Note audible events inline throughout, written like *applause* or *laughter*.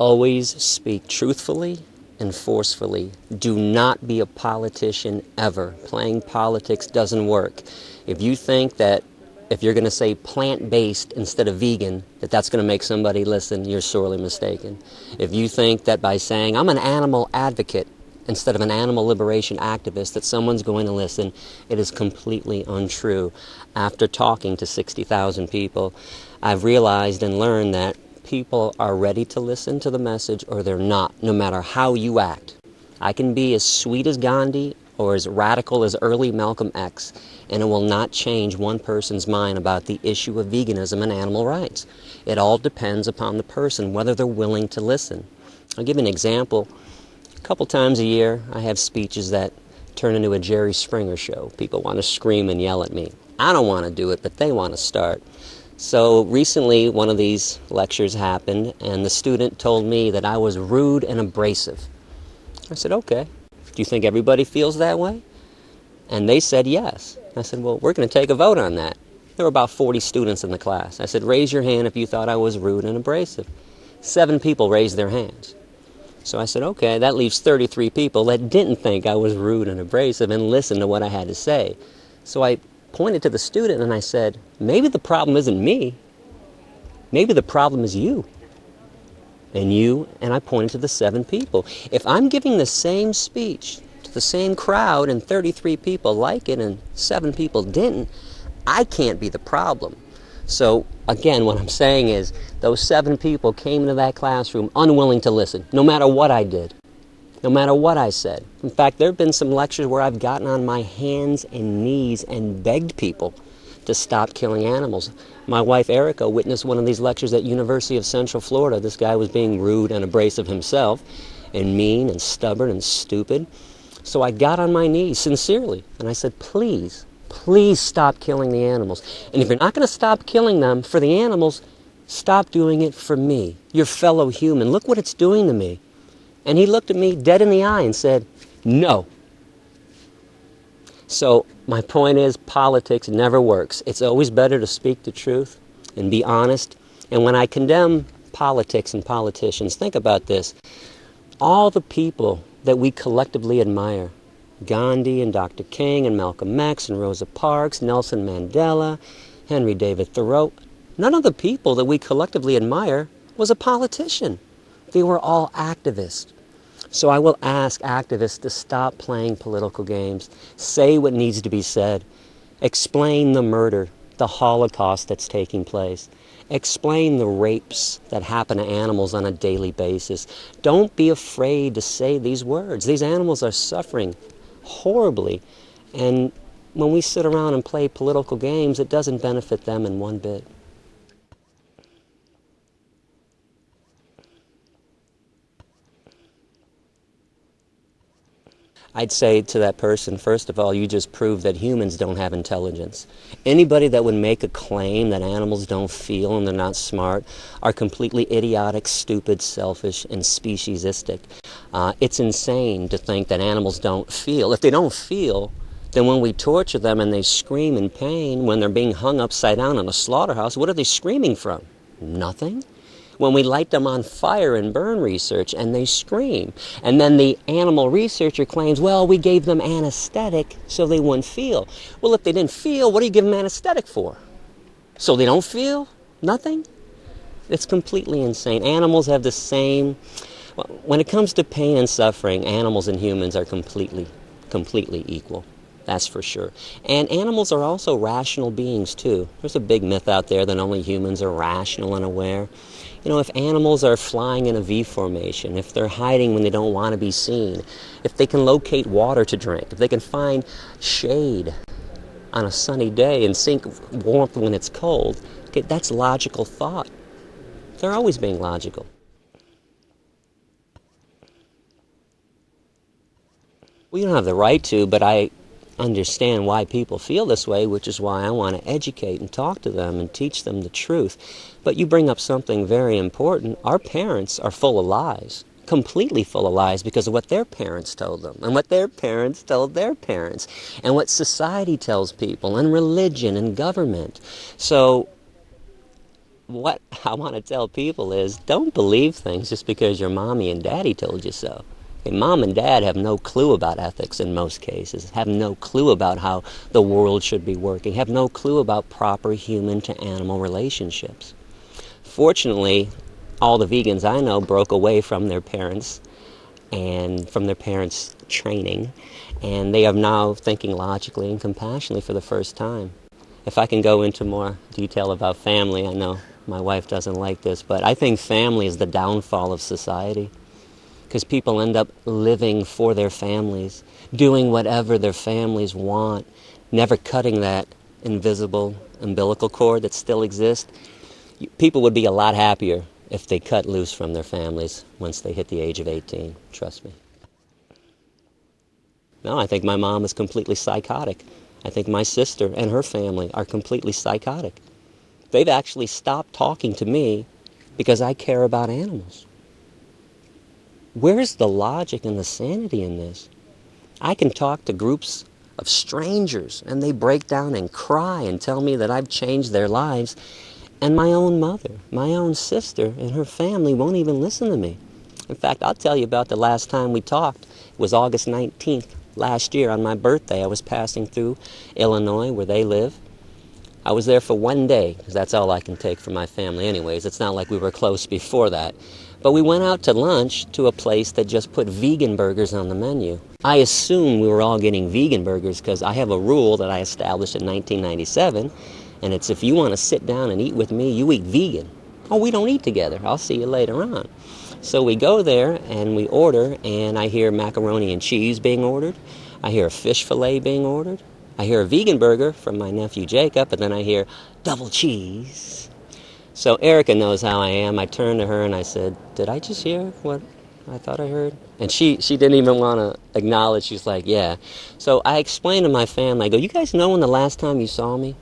Always speak truthfully and forcefully. Do not be a politician ever. Playing politics doesn't work. If you think that if you're going to say plant-based instead of vegan, that that's going to make somebody listen, you're sorely mistaken. If you think that by saying, I'm an animal advocate instead of an animal liberation activist, that someone's going to listen, it is completely untrue. After talking to 60,000 people, I've realized and learned that people are ready to listen to the message or they're not, no matter how you act. I can be as sweet as Gandhi or as radical as early Malcolm X, and it will not change one person's mind about the issue of veganism and animal rights. It all depends upon the person, whether they're willing to listen. I'll give an example. A couple times a year, I have speeches that turn into a Jerry Springer show. People want to scream and yell at me. I don't want to do it, but they want to start. So recently, one of these lectures happened, and the student told me that I was rude and abrasive. I said, okay. Do you think everybody feels that way? And they said yes. I said, well, we're going to take a vote on that. There were about 40 students in the class. I said, raise your hand if you thought I was rude and abrasive. Seven people raised their hands. So I said, okay, that leaves 33 people that didn't think I was rude and abrasive and listened to what I had to say. So I pointed to the student and I said, maybe the problem isn't me. Maybe the problem is you. And you, and I pointed to the seven people. If I'm giving the same speech to the same crowd and 33 people like it and seven people didn't, I can't be the problem. So again, what I'm saying is those seven people came into that classroom unwilling to listen, no matter what I did no matter what I said. In fact, there have been some lectures where I've gotten on my hands and knees and begged people to stop killing animals. My wife Erica witnessed one of these lectures at University of Central Florida. This guy was being rude and abrasive himself and mean and stubborn and stupid. So I got on my knees sincerely and I said, please, please stop killing the animals. And if you're not going to stop killing them for the animals, stop doing it for me, your fellow human. Look what it's doing to me. And he looked at me dead in the eye and said, no. So my point is politics never works. It's always better to speak the truth and be honest. And when I condemn politics and politicians, think about this. All the people that we collectively admire, Gandhi and Dr. King and Malcolm X and Rosa Parks, Nelson Mandela, Henry David Thoreau, none of the people that we collectively admire was a politician. They were all activists. So I will ask activists to stop playing political games, say what needs to be said, explain the murder, the Holocaust that's taking place, explain the rapes that happen to animals on a daily basis. Don't be afraid to say these words. These animals are suffering horribly, and when we sit around and play political games, it doesn't benefit them in one bit. I'd say to that person, first of all, you just proved that humans don't have intelligence. Anybody that would make a claim that animals don't feel and they're not smart are completely idiotic, stupid, selfish, and speciesistic. Uh, it's insane to think that animals don't feel. If they don't feel, then when we torture them and they scream in pain when they're being hung upside down in a slaughterhouse, what are they screaming from? Nothing when we light them on fire in burn research and they scream. And then the animal researcher claims, well, we gave them anesthetic so they wouldn't feel. Well, if they didn't feel, what do you give them anesthetic for? So they don't feel? Nothing? It's completely insane. Animals have the same, when it comes to pain and suffering, animals and humans are completely, completely equal. That's for sure. And animals are also rational beings too. There's a big myth out there that only humans are rational and aware. You know, if animals are flying in a V formation, if they're hiding when they don't want to be seen, if they can locate water to drink, if they can find shade on a sunny day and sink warmth when it's cold, okay, that's logical thought. They're always being logical. We don't have the right to, but I understand why people feel this way, which is why I want to educate and talk to them and teach them the truth. But you bring up something very important. Our parents are full of lies, completely full of lies because of what their parents told them and what their parents told their parents and what society tells people and religion and government. So what *laughs* I want to tell people is don't believe things just because your mommy and daddy told you so. Okay, mom and dad have no clue about ethics in most cases, have no clue about how the world should be working, have no clue about proper human to animal relationships. Fortunately, all the vegans I know broke away from their parents and from their parents' training, and they are now thinking logically and compassionately for the first time. If I can go into more detail about family, I know my wife doesn't like this, but I think family is the downfall of society because people end up living for their families, doing whatever their families want, never cutting that invisible umbilical cord that still exists. People would be a lot happier if they cut loose from their families once they hit the age of 18, trust me. No, I think my mom is completely psychotic. I think my sister and her family are completely psychotic. They've actually stopped talking to me because I care about animals. Where's the logic and the sanity in this? I can talk to groups of strangers and they break down and cry and tell me that I've changed their lives. And my own mother, my own sister, and her family won't even listen to me. In fact, I'll tell you about the last time we talked. It was August 19th last year on my birthday. I was passing through Illinois where they live. I was there for one day because that's all I can take from my family, anyways. It's not like we were close before that. But we went out to lunch to a place that just put vegan burgers on the menu. I assumed we were all getting vegan burgers because I have a rule that I established in 1997, and it's if you want to sit down and eat with me, you eat vegan. Oh, we don't eat together. I'll see you later on. So we go there and we order, and I hear macaroni and cheese being ordered. I hear a fish fillet being ordered. I hear a vegan burger from my nephew Jacob, and then I hear double cheese. So Erica knows how I am. I turned to her and I said, Did I just hear what I thought I heard? And she, she didn't even want to acknowledge. She's like, Yeah. So I explained to my family, I go, You guys know when the last time you saw me?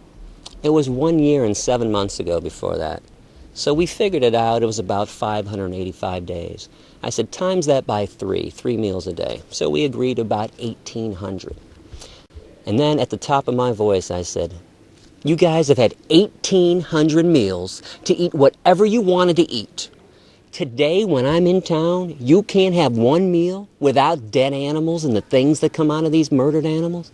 It was one year and seven months ago before that. So we figured it out. It was about 585 days. I said, times that by three, three meals a day. So we agreed about 1,800. And then at the top of my voice, I said, you guys have had 1,800 meals to eat whatever you wanted to eat. Today, when I'm in town, you can't have one meal without dead animals and the things that come out of these murdered animals.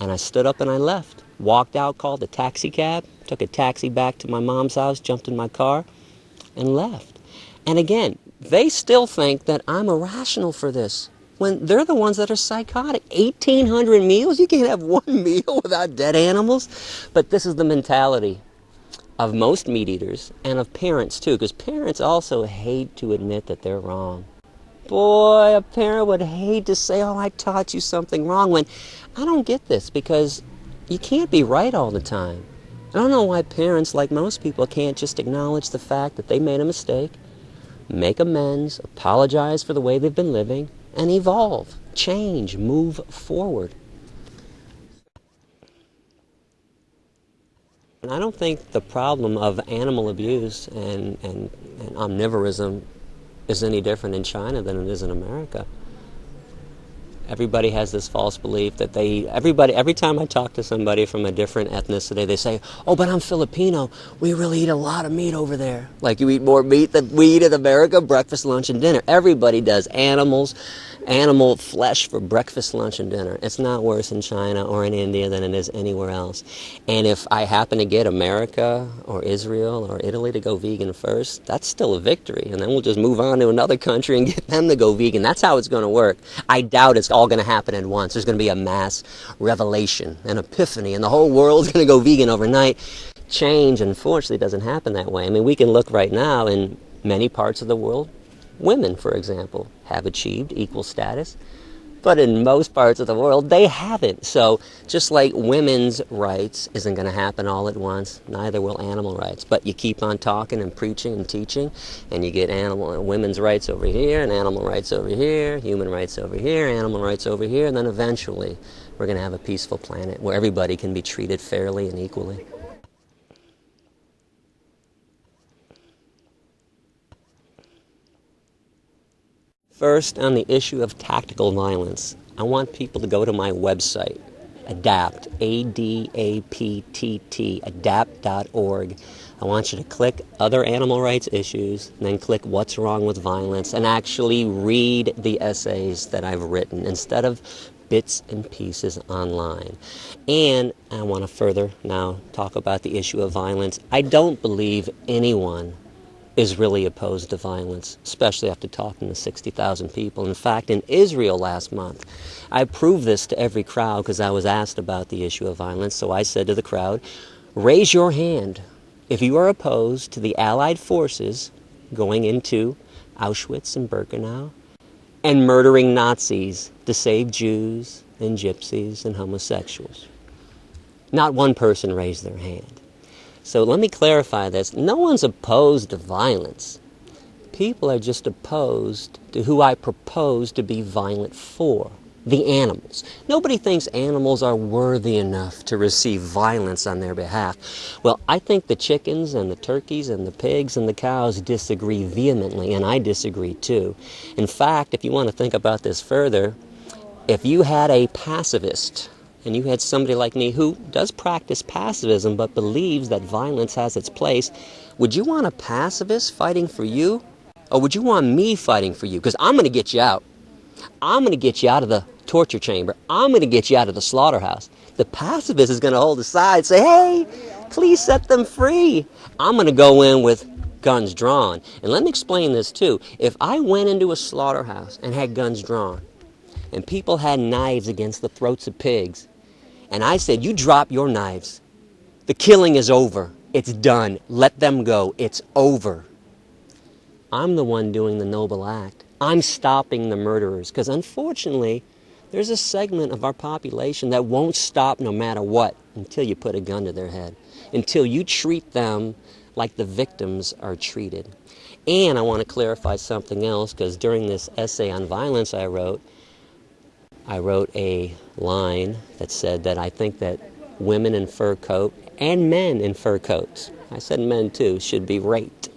And I stood up and I left. Walked out, called a taxi cab, took a taxi back to my mom's house, jumped in my car, and left. And again, they still think that I'm irrational for this when they're the ones that are psychotic. 1,800 meals? You can't have *laughs* one meal without dead animals? But this is the mentality of most meat eaters and of parents too, because parents also hate to admit that they're wrong. Boy, a parent would hate to say, Oh, I taught you something wrong, when I don't get this because you can't be right all the time. I don't know why parents, like most people, can't just acknowledge the fact that they made a mistake, make amends, apologize for the way they've been living, and evolve, change, move forward. And I don't think the problem of animal abuse and, and, and omnivorism is any different in China than it is in America everybody has this false belief that they everybody every time I talk to somebody from a different ethnicity, they say, "Oh, but I'm Filipino. We really eat a lot of meat over there. Like you eat more meat than we eat in America, breakfast, lunch, and dinner. Everybody does animals, animal flesh for breakfast, lunch, and dinner. It's not worse in China or in India than it is anywhere else. And if I happen to get America or Israel or Italy to go vegan first, that's still a victory. And then we'll just move on to another country and get them to go vegan. That's how it's going to work. I doubt it's all going to happen at once. There's going to be a mass revelation, an epiphany, and the whole world's *laughs* going to go vegan overnight. Change, unfortunately, doesn't happen that way. I mean, we can look right now in many parts of the world. Women, for example, have achieved equal status but in most parts of the world, they haven't. So, just like women's rights isn't going to happen all at once, neither will animal rights. But you keep on talking and preaching and teaching, and you get animal women's rights over here, and animal rights over here, human rights over here, animal rights over here, and then eventually we're going to have a peaceful planet where everybody can be treated fairly and equally. First, on the issue of tactical violence, I want people to go to my website, Adapt, A D A P T T, adaptt.org. I want you to click other animal rights issues, then click what's wrong with violence, and actually read the essays that I've written instead of bits and pieces online. And I want to further now talk about the issue of violence. I don't believe anyone is really opposed to violence, especially after talking to 60,000 people. In fact, in Israel last month, I proved this to every crowd because I was asked about the issue of violence. So I said to the crowd, raise your hand if you are opposed to the Allied forces going into Auschwitz and Birkenau and murdering Nazis to save Jews and gypsies and homosexuals. Not one person raised their hand. So let me clarify this. No one's opposed to violence. People are just opposed to who I propose to be violent for the animals. Nobody thinks animals are worthy enough to receive violence on their behalf. Well, I think the chickens and the turkeys and the pigs and the cows disagree vehemently, and I disagree too. In fact, if you want to think about this further, if you had a pacifist and you had somebody like me who does practice pacifism but believes that violence has its place, would you want a pacifist fighting for you? Or would you want me fighting for you? Because I'm going to get you out. I'm going to get you out of the torture chamber. I'm going to get you out of the slaughterhouse. The pacifist is going to hold aside, say, hey, please set them free. I'm going to go in with guns drawn. And let me explain this too. If I went into a slaughterhouse and had guns drawn, and people had knives against the throats of pigs, and I said, You drop your knives. The killing is over. It's done. Let them go. It's over. I'm the one doing the noble act. I'm stopping the murderers because unfortunately, there's a segment of our population that won't stop no matter what until you put a gun to their head, until you treat them like the victims are treated. And I want to clarify something else because during this essay on violence I wrote, I wrote a line that said that I think that women in fur coat and men in fur coats, I said men too, should be raped.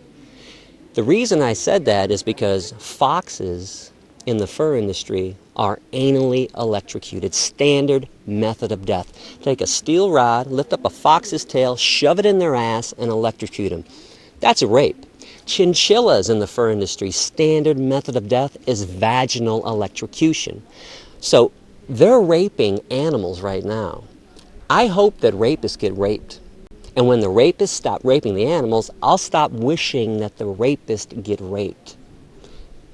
The reason I said that is because foxes in the fur industry are anally electrocuted, standard method of death. Take a steel rod, lift up a fox's tail, shove it in their ass, and electrocute them. That's a rape. Chinchillas in the fur industry, standard method of death is vaginal electrocution. So they're raping animals right now. I hope that rapists get raped. And when the rapists stop raping the animals, I'll stop wishing that the rapist get raped.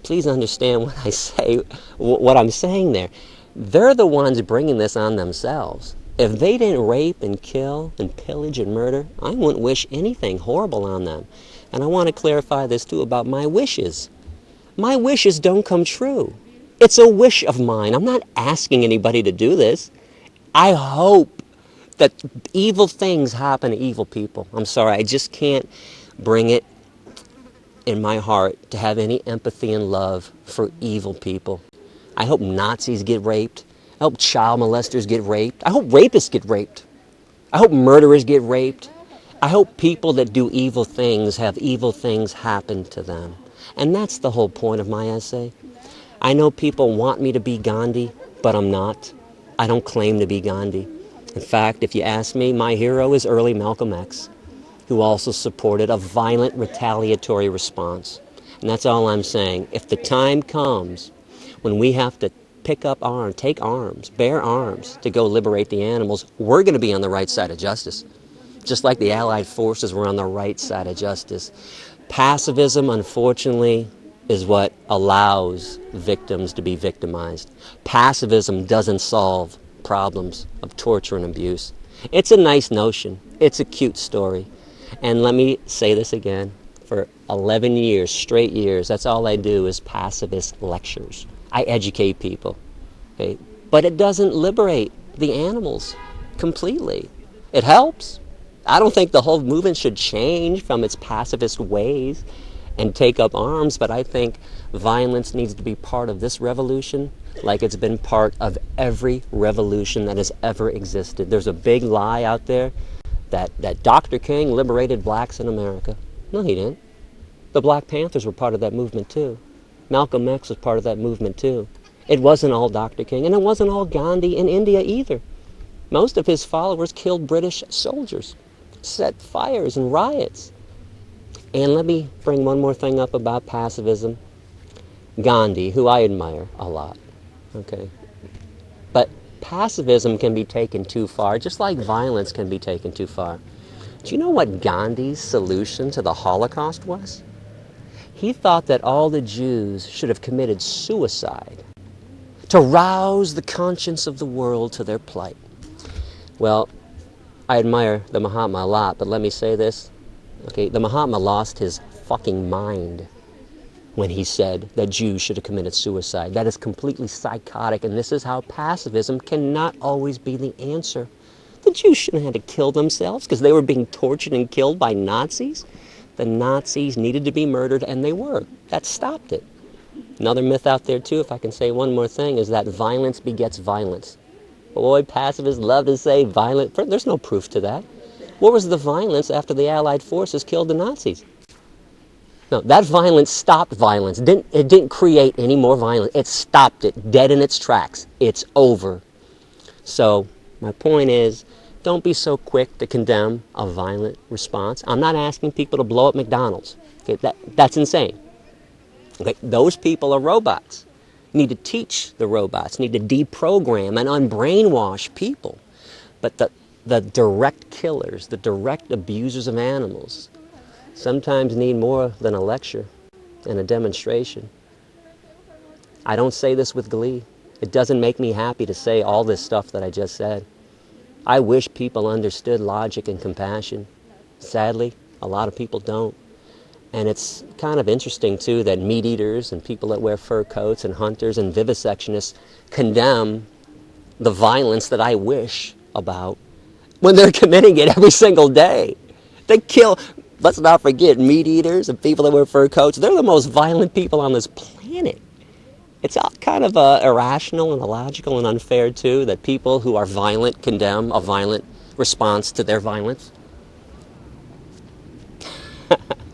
Please understand what I say, what I'm saying there. They're the ones bringing this on themselves. If they didn't rape and kill and pillage and murder, I wouldn't wish anything horrible on them. And I want to clarify this too about my wishes. My wishes don't come true. It's a wish of mine. I'm not asking anybody to do this. I hope that evil things happen to evil people. I'm sorry, I just can't bring it in my heart to have any empathy and love for evil people. I hope Nazis get raped. I hope child molesters get raped. I hope rapists get raped. I hope murderers get raped. I hope people that do evil things have evil things happen to them. And that's the whole point of my essay. I know people want me to be Gandhi, but I'm not. I don't claim to be Gandhi. In fact, if you ask me, my hero is early Malcolm X, who also supported a violent retaliatory response. And that's all I'm saying. If the time comes when we have to pick up arms, take arms, bear arms to go liberate the animals, we're going to be on the right side of justice. Just like the Allied forces were on the right side of justice. Pacifism, unfortunately, is what allows victims to be victimized. Passivism doesn't solve problems of torture and abuse. It's a nice notion. It's a cute story. And let me say this again. For 11 years, straight years, that's all I do is pacifist lectures. I educate people. Okay? But it doesn't liberate the animals completely. It helps. I don't think the whole movement should change from its pacifist ways and take up arms, but I think violence needs to be part of this revolution like it's been part of every revolution that has ever existed. There's a big lie out there that, that Dr. King liberated blacks in America. No, he didn't. The Black Panthers were part of that movement too. Malcolm X was part of that movement too. It wasn't all Dr. King, and it wasn't all Gandhi in India either. Most of his followers killed British soldiers, set fires and riots. And let me bring one more thing up about pacifism. Gandhi, who I admire a lot, okay? But pacifism can be taken too far, just like violence can be taken too far. Do you know what Gandhi's solution to the Holocaust was? He thought that all the Jews should have committed suicide to rouse the conscience of the world to their plight. Well, I admire the Mahatma a lot, but let me say this. Okay, the Mahatma lost his fucking mind when he said that Jews should have committed suicide. That is completely psychotic, and this is how pacifism cannot always be the answer. The Jews shouldn't have had to kill themselves because they were being tortured and killed by Nazis. The Nazis needed to be murdered, and they were. That stopped it. Another myth out there, too, if I can say one more thing, is that violence begets violence. Boy, pacifists love to say violent. There's no proof to that. What was the violence after the Allied forces killed the Nazis? No, that violence stopped violence. It didn't, it didn't create any more violence. It stopped it dead in its tracks. It's over. So, my point is don't be so quick to condemn a violent response. I'm not asking people to blow up McDonald's. Okay, that, that's insane. Okay, those people are robots. You need to teach the robots, you need to deprogram and unbrainwash people. But the, the direct killers, the direct abusers of animals, sometimes need more than a lecture and a demonstration. I don't say this with glee. It doesn't make me happy to say all this stuff that I just said. I wish people understood logic and compassion. Sadly, a lot of people don't. And it's kind of interesting, too, that meat eaters and people that wear fur coats and hunters and vivisectionists condemn the violence that I wish about when they're *laughs* committing it every single day. They kill, let's not forget, meat eaters and people that wear fur coats. They're the most violent people on this planet. It's all kind of uh, irrational and illogical and unfair, too, that people who are violent condemn a violent response to their violence. *laughs*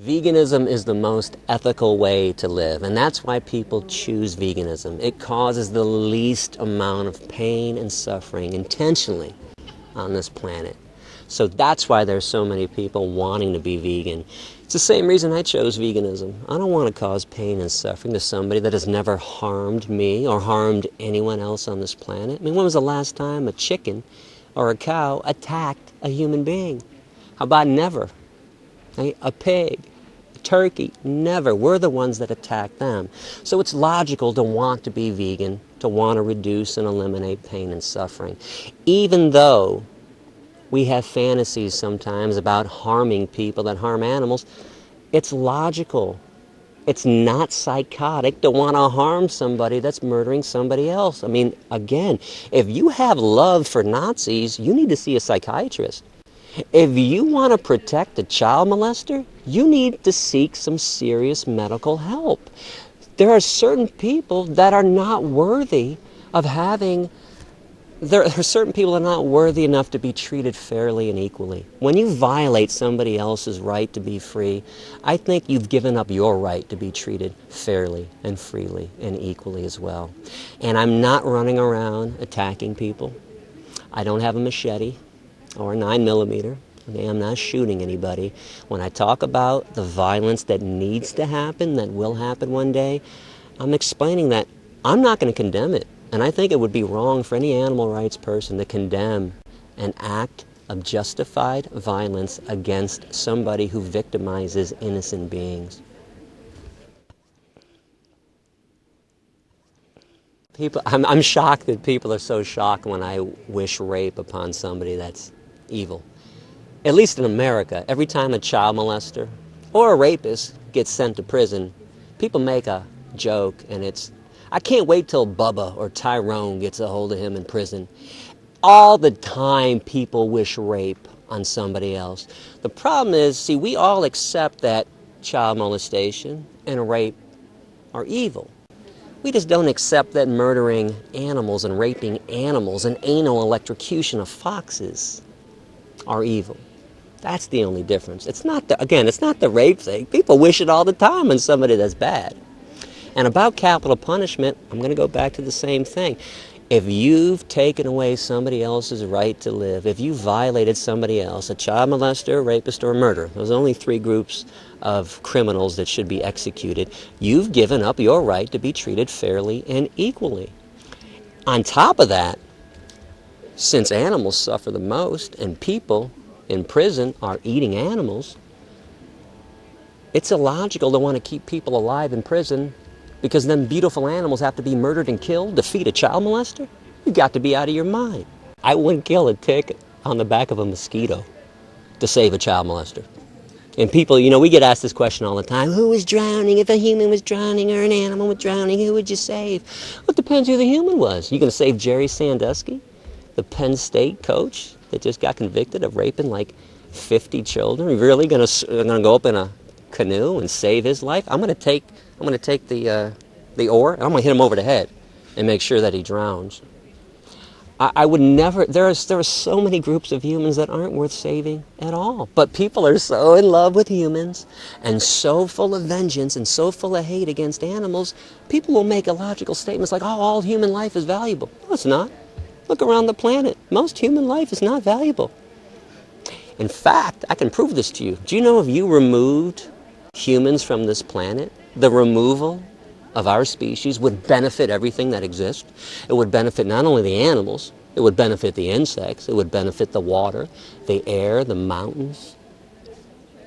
Veganism is the most ethical way to live, and that's why people choose veganism. It causes the least amount of pain and suffering intentionally on this planet. So that's why there's so many people wanting to be vegan. It's the same reason I chose veganism. I don't want to cause pain and suffering to somebody that has never harmed me or harmed anyone else on this planet. I mean, when was the last time a chicken or a cow attacked a human being? How about never? A pig, a turkey, never. We're the ones that attack them. So it's logical to want to be vegan, to want to reduce and eliminate pain and suffering. Even though we have fantasies sometimes about harming people that harm animals, it's logical. It's not psychotic to want to harm somebody that's murdering somebody else. I mean, again, if you have love for Nazis, you need to see a psychiatrist. If you want to protect a child molester, you need to seek some serious medical help. There are certain people that are not worthy of having there are certain people that are not worthy enough to be treated fairly and equally. When you violate somebody else's right to be free, I think you've given up your right to be treated fairly and freely and equally as well. And I'm not running around attacking people. I don't have a machete or a 9 millimeter. Okay, I'm not shooting anybody. When I talk about the violence that needs to happen, that will happen one day, I'm explaining that I'm not going to condemn it. And I think it would be wrong for any animal rights person to condemn an act of justified violence against somebody who victimizes innocent beings. People, I'm, I'm shocked that people are so shocked when I wish rape upon somebody that's evil. At least in America, every time a child molester or a rapist gets sent to prison, people make a joke and it's I can't wait till Bubba or Tyrone gets a hold of him in prison. All the time people wish rape on somebody else. The problem is, see, we all accept that child molestation and rape are evil. We just don't accept that murdering animals and raping animals and anal electrocution of foxes are evil. That's the only difference. It's not the, again, it's not the rape thing. People wish it all the time on somebody that's bad. And about capital punishment, I'm going to go back to the same thing. If you've taken away somebody else's right to live, if you violated somebody else, a child molester, rapist, or murderer, those only three groups of criminals that should be executed, you've given up your right to be treated fairly and equally. On top of that, since animals suffer the most and people in prison are eating animals, it's illogical to want to keep people alive in prison because then beautiful animals have to be murdered and killed to feed a child molester? You've got to be out of your mind. I wouldn't kill a tick on the back of a mosquito to save a child molester. And people, you know, we get asked this question all the time who was drowning? If a human was drowning or an animal was drowning, who would you save? Well, it depends who the human was. You going to save Jerry Sandusky, the Penn State coach that just got convicted of raping like 50 children? Really going to, going to go up in a canoe and save his life? I'm going to take, I'm going to take the, uh, the oar and I'm going to hit him over the head and make sure that he drowns. I, I would never, there, is, there are so many groups of humans that aren't worth saving at all. But people are so in love with humans and so full of vengeance and so full of hate against animals, people will make illogical statements like, oh, all human life is valuable. No, it's not. Look around the planet. Most human life is not valuable. In fact, I can prove this to you. Do you know if you removed humans from this planet, the removal of our species would benefit everything that exists. It would benefit not only the animals, it would benefit the insects, it would benefit the water, the air, the mountains.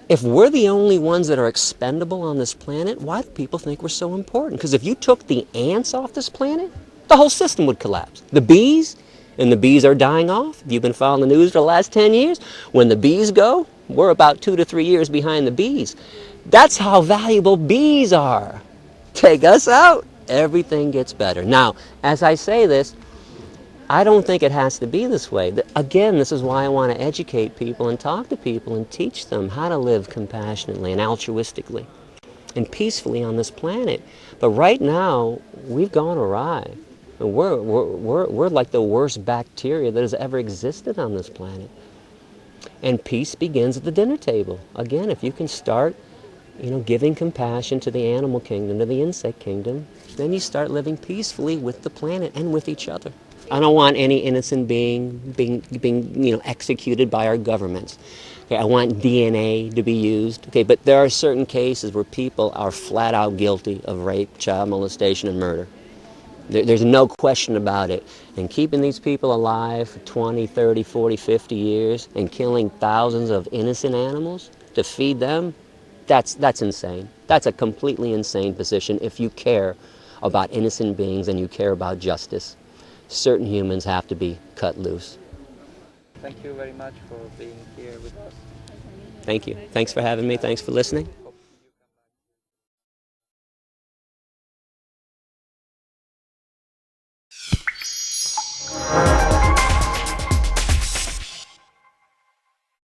If we're the only ones that are expendable on this planet, why do people think we're so important? Because if you took the ants off this planet, the whole system would collapse. The bees, and the bees are dying off. If you've been following the news for the last 10 years, when the bees go, we're about two to three years behind the bees. That's how valuable bees are. Take us out, everything gets better. Now, as I say this, I don't think it has to be this way. Again, this is why I want to educate people and talk to people and teach them how to live compassionately and altruistically and peacefully on this planet. But right now, we've gone awry. We're, we're, we're, like the worst bacteria that has ever existed on this planet. And peace begins at the dinner table. Again, if you can start you know, giving compassion to the animal kingdom, to the insect kingdom, then you start living peacefully with the planet and with each other. I don't want any innocent being being, being you know, executed by our governments. Okay, I want DNA to be used. Okay, but there are certain cases where people are flat out guilty of rape, child molestation, and murder. There, there's no question about it. And keeping these people alive for 20, 30, 40, 50 years and killing thousands of innocent animals to feed them, that's, that's insane. That's a completely insane position if you care about innocent beings and you care about justice. Certain humans have to be cut loose. Thank you very much for being here with us. Thank you. Thanks for having me. Thanks for listening.